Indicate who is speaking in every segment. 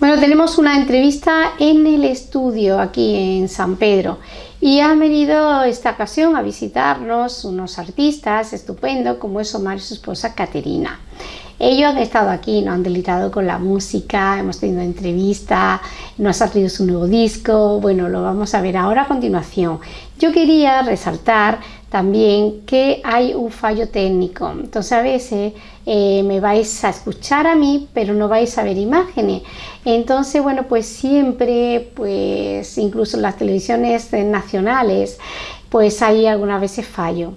Speaker 1: Bueno, tenemos una entrevista en el estudio aquí en San Pedro y han venido esta ocasión a visitarnos unos artistas estupendos como es Omar y su esposa Caterina. Ellos han estado aquí, nos han deletado con la música, hemos tenido entrevista, nos ha traído su nuevo disco, bueno, lo vamos a ver ahora a continuación. Yo quería resaltar también que hay un fallo técnico, entonces a veces eh, me vais a escuchar a mí, pero no vais a ver imágenes. Entonces, bueno, pues siempre, pues incluso en las televisiones nacionales, pues hay algunas veces fallo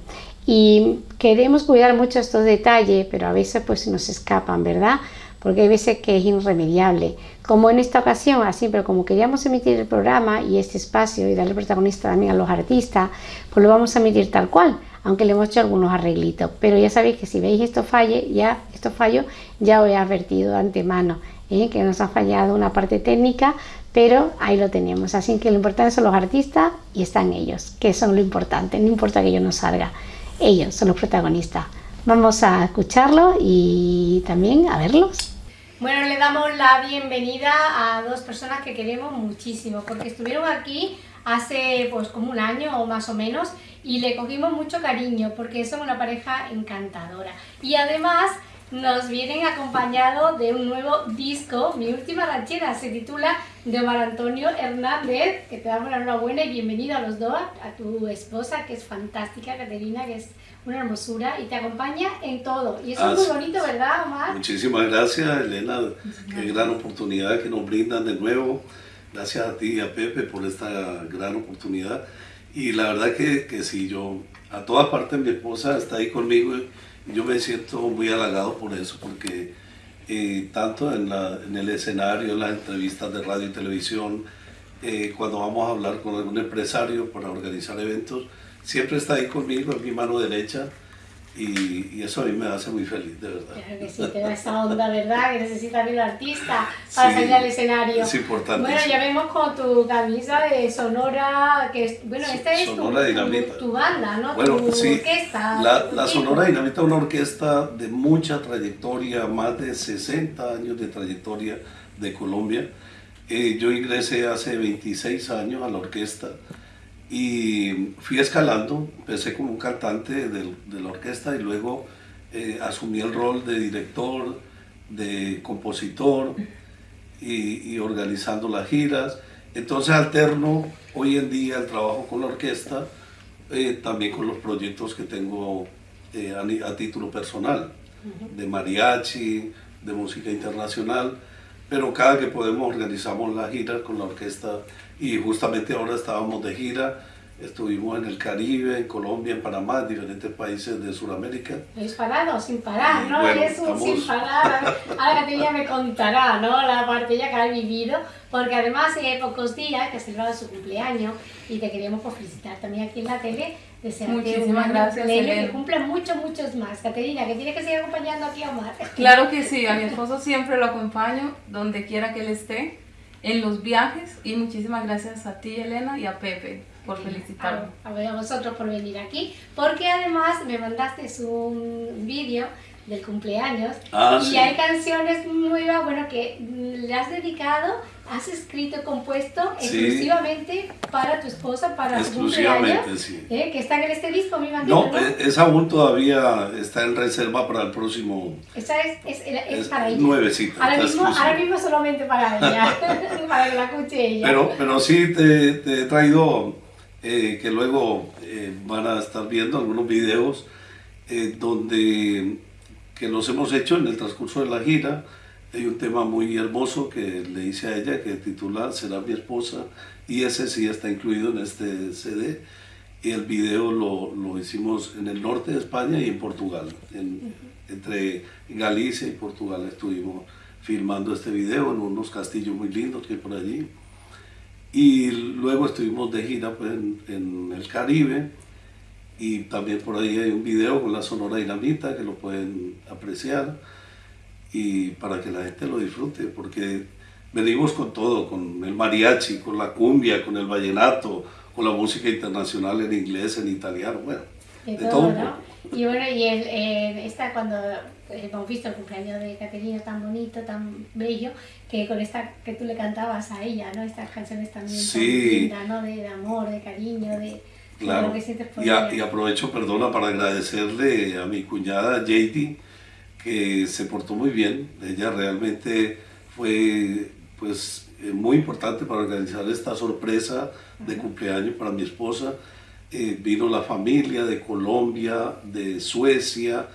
Speaker 1: y queremos cuidar mucho estos detalles, pero a veces pues nos escapan, ¿verdad? Porque hay veces que es irremediable. Como en esta ocasión, así, pero como queríamos emitir el programa y este espacio y darle protagonista también a los artistas, pues lo vamos a emitir tal cual, aunque le hemos hecho algunos arreglitos. Pero ya sabéis que si veis esto falle, ya esto fallo, ya os he advertido de antemano ¿eh? que nos ha fallado una parte técnica, pero ahí lo tenemos. Así que lo importante son los artistas y están ellos, que son lo importante, no importa que yo no salga ellos son los protagonistas. Vamos a escucharlo y también a verlos. Bueno, le damos la bienvenida a dos personas que queremos muchísimo, porque estuvieron aquí hace pues como un año o más o menos y le cogimos mucho cariño porque son una pareja encantadora. Y además nos vienen acompañados de un nuevo disco, Mi Última Ranchera, se titula de Omar Antonio Hernández, que te damos la enhorabuena y bienvenido a los dos, a tu esposa que es fantástica, Caterina, que es una hermosura y te acompaña en todo. Y eso es muy ah, bonito, ¿verdad, Omar?
Speaker 2: Muchísimas gracias, Elena, qué gran oportunidad que nos brindan de nuevo. Gracias a ti y a Pepe por esta gran oportunidad. Y la verdad que, que sí, yo, a todas partes mi esposa está ahí conmigo yo me siento muy halagado por eso, porque eh, tanto en, la, en, el escenario, en las entrevistas de radio y televisión, eh, cuando vamos a hablar con algún empresario para organizar eventos, siempre está ahí conmigo, en mi mano derecha, y, eso a mí me hace muy feliz, de verdad.
Speaker 1: Claro que sí, te da esa onda, ¿verdad? Que necesita el artista para salir al escenario.
Speaker 2: Es importante.
Speaker 1: Bueno, ya vemos con tu camisa de Sonora, que es, bueno, esta es tu, tu, banda, ¿no?
Speaker 2: Bueno, tu sí, orquesta. La, la Sonora Dinamita es una orquesta de mucha trayectoria, más de 60 años de trayectoria de Colombia. Eh, yo ingresé hace 26 años a la orquesta y fui escalando, empecé como un cantante de, la orquesta y luego eh, asumí el rol de director, de compositor y, organizando las giras. Entonces alterno hoy en día el trabajo con la orquesta, eh, también con los proyectos que tengo eh, a, a, título personal, de mariachi, de música internacional, pero cada que podemos organizamos las giras con la orquesta y justamente ahora estábamos de gira, estuvimos en el Caribe, en Colombia, en Panamá, en diferentes países de Sudamérica.
Speaker 1: ¿Es parado sin parar, no? es un sin parar. Ahora ella me contará, ¿no? La parte ya que ha vivido, porque además hay pocos días que ha celebrado su cumpleaños y te queríamos pues, felicitar también aquí en la tele.
Speaker 3: Muchísimas gracias,
Speaker 1: Que cumplan muchos, muchos más. Caterina, que tiene que seguir acompañando aquí a Omar.
Speaker 3: Claro que sí, a mi esposo siempre lo acompaño, donde quiera que él esté en los viajes y muchísimas gracias a ti Elena y a Pepe por felicitarme.
Speaker 1: A, a vosotros por venir aquí, porque además me mandaste un vídeo del cumpleaños ah, y hay canciones muy bueno que le has dedicado, has escrito, compuesto exclusivamente para tu esposa, para su cumpleaños, sí. ¿eh? que está en este disco, mi
Speaker 2: No, eh, esa aún todavía está en reserva para el próximo.
Speaker 1: Esa es, es, es, para ella.
Speaker 2: Nuevecita.
Speaker 1: Ahora mismo, ahora mismo solamente para ella, para que la escuche ella.
Speaker 2: Pero, pero sí te, te he traído, eh, que luego van a estar viendo algunos videos donde que los hemos hecho en el transcurso de la gira. Hay un tema muy hermoso que le hice a ella que titula Será mi esposa y ese sí está incluido en este CD y el video lo, lo hicimos en el norte de España y en Portugal. Entre Galicia y Portugal estuvimos filmando este video en unos castillos muy lindos que hay por allí. Y luego estuvimos de gira pues, en, en el Caribe y también por ahí hay un video con la Sonora Dinamita que lo pueden apreciar y para que la gente lo disfrute, porque venimos con todo, con el mariachi, con la cumbia, con el vallenato, con la música internacional en inglés, en italiano, bueno,
Speaker 1: de, todo. ¿no? Y bueno, y el, esta cuando hemos visto el cumpleaños de Caterina tan bonito, tan bello, que con esta que tú le cantabas a ella, ¿no? Estas canciones también
Speaker 2: Sí.
Speaker 1: tan lindas, ¿no? De, de amor, de cariño, de, de
Speaker 2: Claro.
Speaker 1: lo que sientes por
Speaker 2: Y, a-
Speaker 1: ella.
Speaker 2: y aprovecho, perdona, para agradecerle a mi cuñada JD, que se portó muy bien. Ella realmente fue pues eh, muy importante para organizar esta sorpresa de cumpleaños para mi esposa. Eh, vino la familia de Colombia, de Suecia,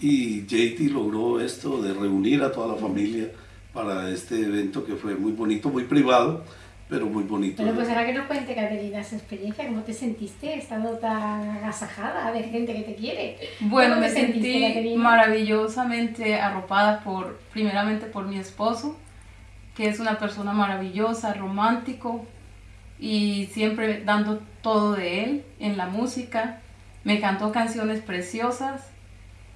Speaker 2: y JD logró esto de reunir a toda la familia para este evento que fue muy bonito, muy privado, pero muy bonito.
Speaker 1: Bueno, pues ahora que nos cuente, Caterina, esa experiencia, ¿cómo te sentiste estando tan agasajada de gente que te quiere?
Speaker 3: Bueno,
Speaker 1: ¿Cómo
Speaker 3: me
Speaker 1: sentiste,
Speaker 3: sentí
Speaker 1: Caterina?
Speaker 3: maravillosamente arropada por, primeramente por mi esposo, que es una persona maravillosa, romántico y siempre dando todo de él en la música. Me cantó canciones preciosas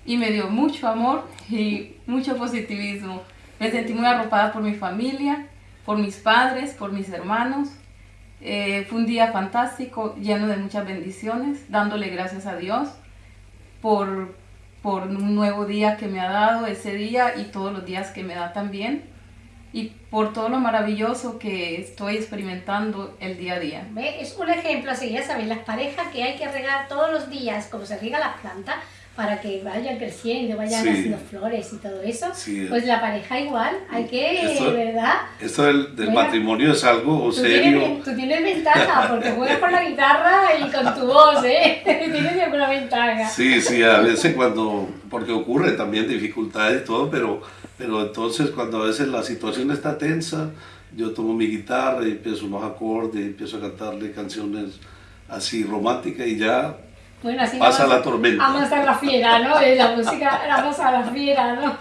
Speaker 3: y me dio mucho amor y mucho positivismo. Me sentí muy arropada por mi familia, por mis padres, por mis hermanos. Eh, fue un día fantástico, lleno de muchas bendiciones, dándole gracias a Dios por, por un nuevo día que me ha dado ese día y todos los días que me da también y por todo lo maravilloso que estoy experimentando el día a día.
Speaker 1: ¿Ve? Es un ejemplo así, ya sabéis, las parejas que hay que regar todos los días, como se riega las plantas, para que vayan creciendo, vayan
Speaker 2: Sí.
Speaker 1: haciendo flores y todo eso.
Speaker 2: Sí.
Speaker 1: Pues la pareja igual, hay que,
Speaker 2: Esto-
Speaker 1: ¿verdad?
Speaker 2: Esto del, del
Speaker 1: Bueno,
Speaker 2: matrimonio es algo
Speaker 1: Tú
Speaker 2: serio.
Speaker 1: tienes, tú tienes ventaja, porque juegas con la guitarra y con tu voz, ¿eh? tienes alguna ventaja.
Speaker 2: Sí, sí, a veces cuando, porque ocurre también dificultades y todo, pero, pero entonces cuando a veces la situación está tensa, yo tomo mi guitarra y empiezo unos acordes, empiezo a cantarle canciones así románticas y ya
Speaker 1: Bueno, así
Speaker 2: Pasa
Speaker 1: vamos-
Speaker 2: la tormenta.
Speaker 1: Vamos a la fiera, ¿no? La música, vamos a la fiera, ¿no?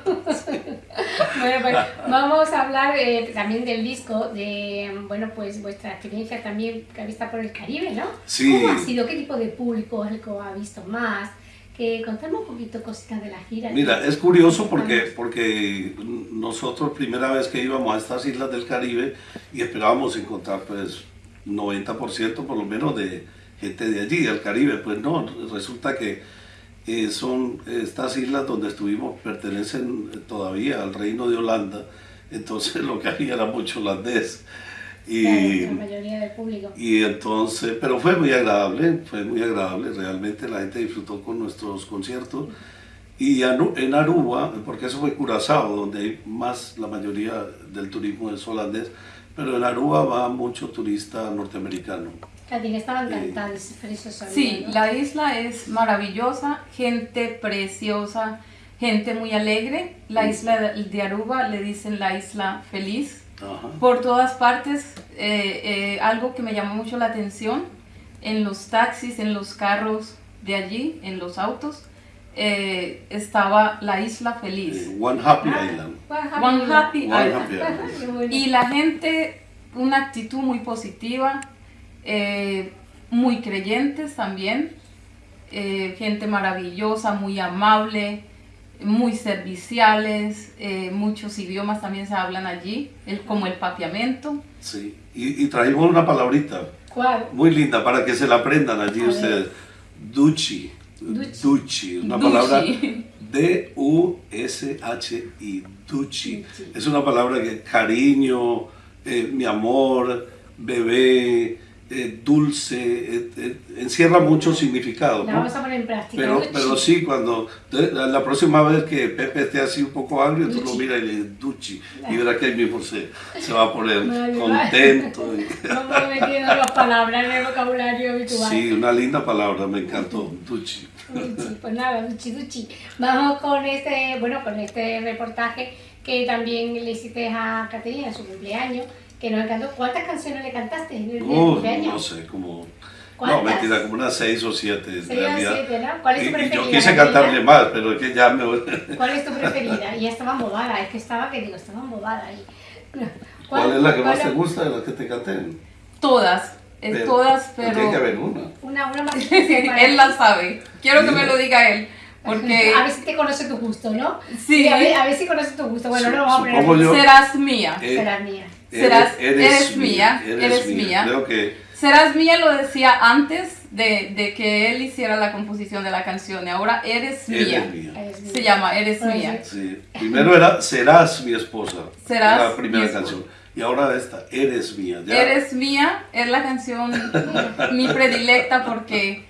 Speaker 1: bueno, pues vamos a hablar eh, también del disco, de, bueno, pues vuestra experiencia también que ha visto por el Caribe, ¿no?
Speaker 2: Sí.
Speaker 1: ¿Cómo ha sido? ¿Qué tipo de público es el que ha visto más? Que contame un poquito cositas de la gira.
Speaker 2: Mira, es curioso porque, porque nosotros primera vez que íbamos a estas islas del Caribe y esperábamos encontrar pues 90% por lo menos de gente de allí, del Caribe, pues no, resulta que eh, son estas islas donde estuvimos pertenecen todavía al reino de Holanda, entonces lo que había era mucho holandés. Y,
Speaker 1: Claro, la mayoría del público.
Speaker 2: y entonces, pero fue muy agradable, fue muy agradable, realmente la gente disfrutó con nuestros conciertos. Y en Aruba, porque eso fue Curazao, donde hay más, la mayoría del turismo es holandés, pero en Aruba va mucho turista norteamericano. Sí.
Speaker 1: cantando, eso sabía,
Speaker 3: Sí,
Speaker 1: ¿no?
Speaker 3: la isla es maravillosa, gente preciosa, gente muy alegre. La isla de Aruba le dicen la isla feliz.
Speaker 2: Ajá.
Speaker 3: Por todas partes, eh, eh, algo que me llamó mucho la atención, en los taxis, en los carros de allí, en los autos, eh, estaba la isla feliz.
Speaker 2: Eh, One Happy
Speaker 1: Ah,
Speaker 2: Island.
Speaker 3: One Happy
Speaker 2: One
Speaker 3: Island.
Speaker 2: Happy Island.
Speaker 3: Y la gente, una actitud muy positiva, eh, muy creyentes también, eh, gente maravillosa, muy amable, muy serviciales, eh, muchos idiomas también se hablan allí, el, como el papiamento.
Speaker 2: Sí. Y, y una palabrita
Speaker 1: ¿Cuál?
Speaker 2: muy linda para que se la aprendan allí
Speaker 1: A ver.
Speaker 2: ustedes. Duchi.
Speaker 1: Duchi.
Speaker 2: Duchi. Una
Speaker 3: Duchi.
Speaker 2: palabra D-U-S-H-I. Duchi.
Speaker 1: Duchi.
Speaker 2: Es una palabra que cariño, eh, mi amor, bebé, eh, dulce, eh, eh, encierra muchos significados.
Speaker 1: La
Speaker 2: ¿no?
Speaker 1: vamos a poner en práctica.
Speaker 2: Pero,
Speaker 1: Duchi.
Speaker 2: pero sí, cuando la, la próxima vez que Pepe esté así un poco agrio, tú lo miras y le dices Duchi. Y verás que él mismo se, se va a poner
Speaker 1: Vale,
Speaker 2: contento. y-
Speaker 1: Vamos metiendo las palabras en el vocabulario habitual.
Speaker 2: Sí, una linda palabra, me encantó, Duchi.
Speaker 1: Duchi, pues nada, Duchi, Duchi. Vamos con este, bueno, con este reportaje que también le hiciste a Caterina en su cumpleaños, que nos encantó. ¿Cuántas canciones le cantaste en el día del
Speaker 2: Uh,
Speaker 1: cumpleaños?
Speaker 2: no sé, como... No, mentira, como unas seis o siete en
Speaker 1: Seis o siete, ¿no? ¿Cuál es tu
Speaker 2: y
Speaker 1: preferida?
Speaker 2: yo quise cantarle más, pero es que ya me...
Speaker 1: ¿Cuál es tu preferida? Y ya estaba embobada, es que estaba, que digo, estaba embobada ahí.
Speaker 2: ¿Cuál es la que más
Speaker 1: cuál-
Speaker 2: te gusta de las que te canté?
Speaker 3: Todas,
Speaker 2: Pero-
Speaker 3: todas,
Speaker 2: pero Tiene que haber una.
Speaker 1: Una, una más
Speaker 3: él la sabe. Quiero que me lo diga él, porque
Speaker 1: A ver si te conoce tu gusto, ¿no?
Speaker 3: Sí.
Speaker 1: a ver, a ver si conoce tu gusto. Bueno,
Speaker 2: Su-
Speaker 1: no lo vamos a poner
Speaker 2: yo-
Speaker 3: serás mía.
Speaker 2: Eh,
Speaker 1: Será mía.
Speaker 3: Serás- eres mía, eres
Speaker 2: Creo que
Speaker 3: Serás mía lo decía antes de, de, que él hiciera la composición de la canción y ahora Eres mía. Se llama Eres mía.
Speaker 2: Sí. Primero era Serás mi esposa. Serás la primera canción. Y ahora esta, Eres mía.
Speaker 3: Eres mía es la canción mi predilecta porque...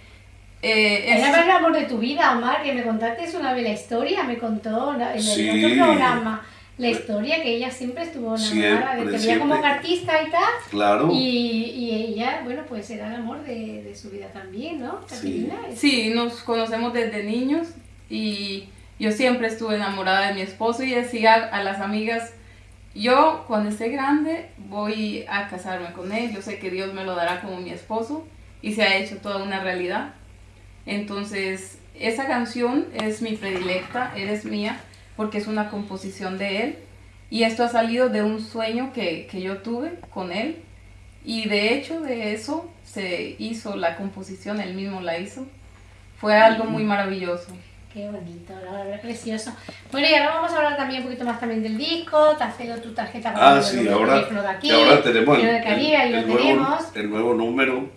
Speaker 1: Eh, es el amor de tu vida, Omar, que me contaste una vez la historia, me contó en el otro programa la historia que ella siempre estuvo enamorada, de que como artista y tal.
Speaker 2: Claro.
Speaker 1: Y, y, ella, bueno, pues era el amor de, de su vida también, ¿no?
Speaker 3: Sí. sí, nos conocemos desde niños y yo siempre estuve enamorada de mi esposo y decía a las amigas, yo cuando esté grande voy a casarme con él, yo sé que Dios me lo dará como mi esposo y se ha hecho toda una realidad. Entonces, esa canción es mi predilecta, eres mía porque es una composición de él. Y esto ha salido de un sueño que, que yo tuve con él. Y de hecho de eso se hizo la composición, él mismo la hizo. Fue algo muy maravilloso.
Speaker 1: Qué bonito, la verdad, precioso. Bueno, y ahora vamos a hablar también un poquito más también del disco, te has tu tarjeta
Speaker 2: ah, sí, ahora, de aquí, ahora tenemos el,
Speaker 1: el, nuevo,
Speaker 2: el nuevo número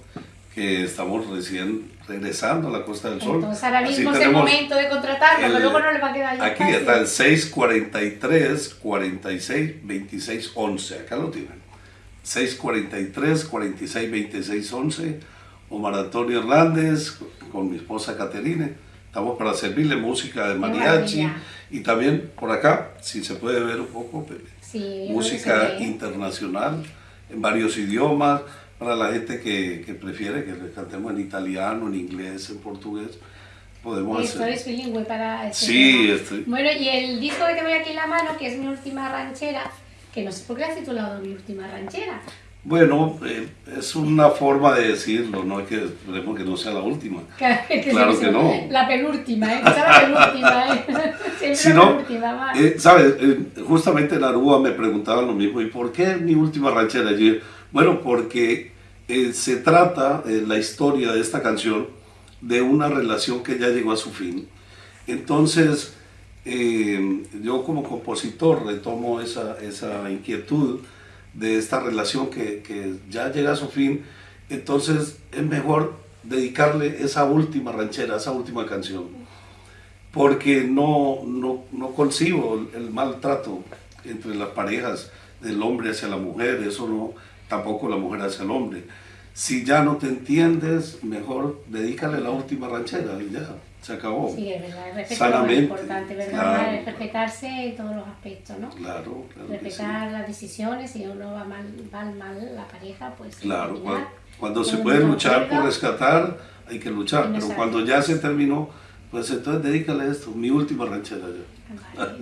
Speaker 2: que estamos recién regresando a la Costa del Sol.
Speaker 1: Entonces ahora mismo es el momento de contratarlo, pero luego no le va a quedar
Speaker 2: Aquí está el 643 46 26 11, acá lo tienen. 643 46 26 11, Omar Antonio Hernández con mi esposa Caterine. Estamos para servirle música de mariachi y también por acá, si se puede ver un poco, música internacional en varios idiomas para la gente que, que, prefiere que le cantemos en italiano, en inglés, en portugués, podemos
Speaker 1: Esto
Speaker 2: hacer.
Speaker 1: es bilingüe para
Speaker 2: este Sí, estoy...
Speaker 1: Bueno, y el disco que tengo aquí en la mano, que es mi última ranchera, que no sé por qué has titulado mi última ranchera.
Speaker 2: Bueno, eh, es una forma de decirlo, no es que esperemos que no sea la última. Claro que, no.
Speaker 1: La penúltima, ¿eh? la penúltima, ¿eh? Siempre la penúltima,
Speaker 2: eh, ¿Sabes? Eh, justamente en Aruba me preguntaban lo mismo, ¿y por qué mi última ranchera? Yo, bueno, porque eh, se trata eh, la historia de esta canción de una relación que ya llegó a su fin. Entonces, eh, yo como compositor retomo esa, esa, inquietud de esta relación que, que, ya llega a su fin, entonces es mejor dedicarle esa última ranchera, esa última canción, porque no, no, no concibo el maltrato entre las parejas del hombre hacia la mujer, eso no, tampoco la mujer hacia el hombre. Si ya no te entiendes, mejor dedícale la última ranchera y ya, se acabó.
Speaker 1: Sí, es verdad, respeto Sanamente, es importante, ¿verdad? respetarse en todos los aspectos, ¿no?
Speaker 2: Claro, claro
Speaker 1: Respetar las decisiones, si uno va mal, va mal la pareja, pues...
Speaker 2: Claro, cuando, se puede luchar por rescatar, hay que luchar, pero cuando ya se terminó, pues entonces dedícale esto, mi última ranchera ya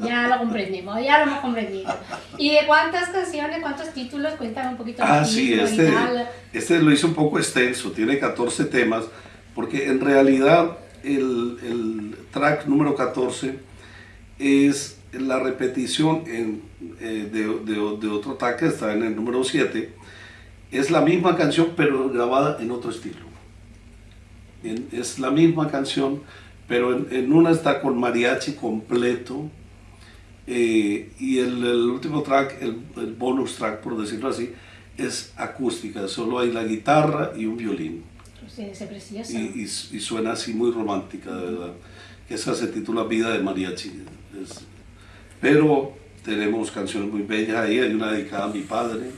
Speaker 1: ya lo comprendimos, ya lo hemos comprendido. ¿Y de cuántas canciones, cuántos títulos? Cuéntame un poquito.
Speaker 2: Ah, sí, este, este lo hice un poco extenso, tiene 14 temas, porque en realidad el, el track número 14 es la repetición en, eh, de, de, de, otro track que está en el número 7. Es la misma canción, pero grabada en otro estilo. es la misma canción, pero en, una está con mariachi completo eh, y el, último track, el, bonus track por decirlo así, es acústica, solo hay la guitarra y un violín. Y, y, suena así muy romántica, de verdad. Esa se titula Vida de Mariachi. pero tenemos canciones muy bellas ahí, hay una dedicada a mi padre,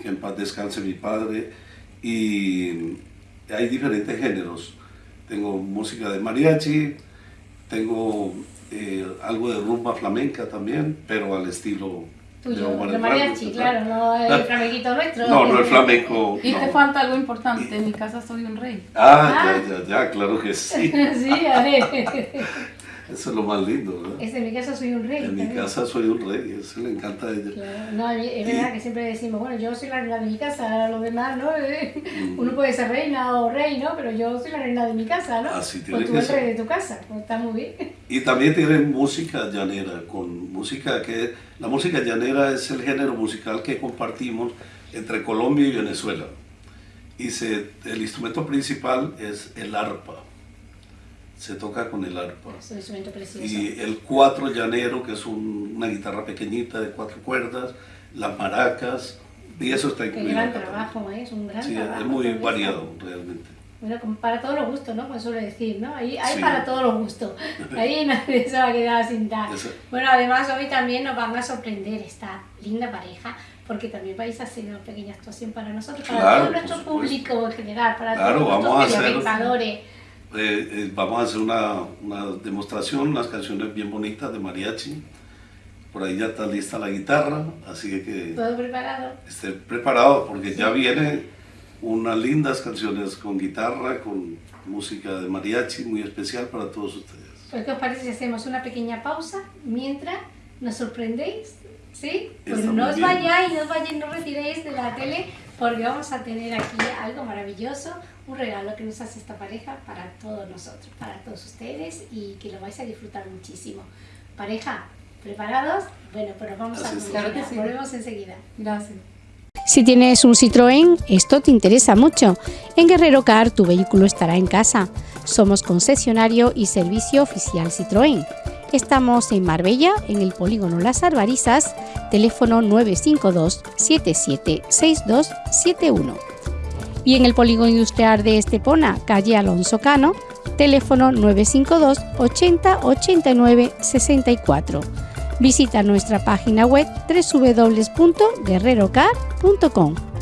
Speaker 2: que en paz descanse mi padre, y hay diferentes géneros tengo música de mariachi, tengo eh, algo de rumba flamenca también, pero al estilo
Speaker 1: Tuyo, de, mariachi, claro, no el flamenquito nuestro.
Speaker 2: No, no el flamenco.
Speaker 3: Y te falta algo importante, en mi casa soy un rey.
Speaker 2: Ah, ya, ya, ya, claro que sí.
Speaker 1: sí, a ver.
Speaker 2: Eso es lo más lindo, ¿verdad?
Speaker 1: Es en mi casa soy un rey.
Speaker 2: En mi casa soy un rey, eso le encanta a ella.
Speaker 1: Claro. No, es verdad que siempre decimos, bueno, yo soy la reina de mi casa, los demás, ¿no? Mm. Uno puede ser reina o rey, ¿no? Pero yo soy la reina de mi casa, ¿no?
Speaker 2: Así tiene
Speaker 1: pues tú eres rey de tu casa, pues está muy bien.
Speaker 2: Y también tiene música llanera, con música que... La música llanera es el género musical que compartimos entre Colombia y Venezuela. Y se, el instrumento principal es el arpa se toca con el arpa.
Speaker 1: Es un instrumento precioso.
Speaker 2: Y el cuatro llanero, que es una guitarra pequeñita de cuatro cuerdas, las maracas, Y eso está
Speaker 1: Qué
Speaker 2: incluido.
Speaker 1: gran
Speaker 2: acá
Speaker 1: trabajo, ¿eh? es un gran.
Speaker 2: Sí,
Speaker 1: trabajo.
Speaker 2: es muy variado realmente.
Speaker 1: Bueno, como para todos los gustos, ¿no? Pues suele decir, ¿no? Ahí hay
Speaker 2: Sí.
Speaker 1: para todos los gustos. Ahí nadie se va a quedar sin dar.
Speaker 2: Eso.
Speaker 1: Bueno, además hoy también nos van a sorprender esta linda pareja, porque también vais a hacer una pequeña actuación para nosotros, para
Speaker 2: Claro,
Speaker 1: todo nuestro público en general, para
Speaker 2: Claro,
Speaker 1: todos nuestros telespectadores.
Speaker 2: Eh, eh, vamos a hacer una, una demostración, unas canciones bien bonitas de mariachi. Por ahí ya está lista la guitarra, así que
Speaker 1: ¿Todo preparado?
Speaker 2: esté preparado porque ya vienen unas lindas canciones con guitarra, con música de mariachi muy especial para todos ustedes.
Speaker 1: Pues, ¿qué os parece si hacemos una pequeña pausa mientras nos sorprendéis? ¿Sí? Pues
Speaker 2: Está
Speaker 1: no os vayáis, no os vayáis, no retiréis de la tele porque vamos a tener aquí algo maravilloso, un regalo que nos hace esta pareja para todos nosotros, para todos ustedes y que lo vais a disfrutar muchísimo. Pareja, ¿preparados? Bueno, pues nos vamos a
Speaker 2: es.
Speaker 1: publicidad.
Speaker 3: Claro que sí.
Speaker 1: Volvemos enseguida.
Speaker 3: Gracias.
Speaker 1: Si tienes un Citroën, esto te interesa mucho. En Guerrero Car tu vehículo estará en casa. Somos concesionario y servicio oficial Citroën. Estamos en Marbella, en el polígono Las Arbarizas, teléfono 952 776271. Y en el polígono industrial de Estepona, calle Alonso Cano, teléfono 952 80 89 64. Visita nuestra página web www.guerrerocar.com.